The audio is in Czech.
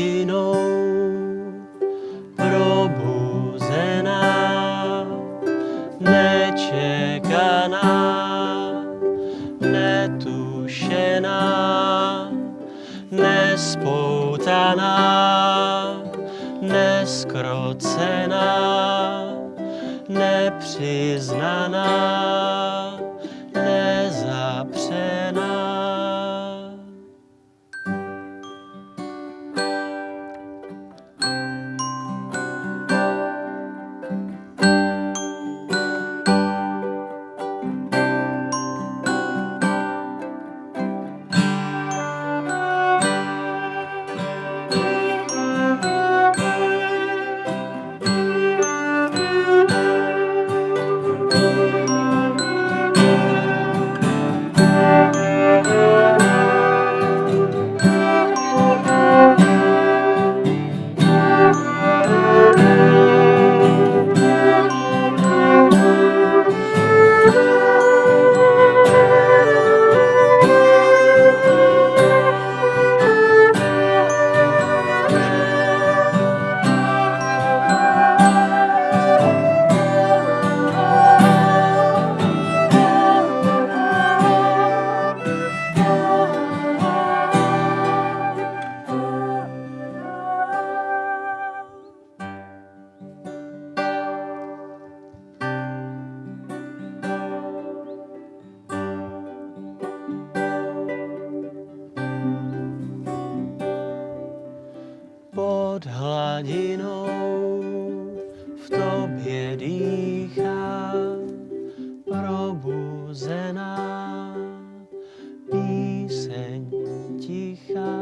jinou. Probuzená, nečekaná, netušená, nespoutaná, neskrocená, nepřiznaná. pod hladinou v tobě dýchá probuzená píseň tichá.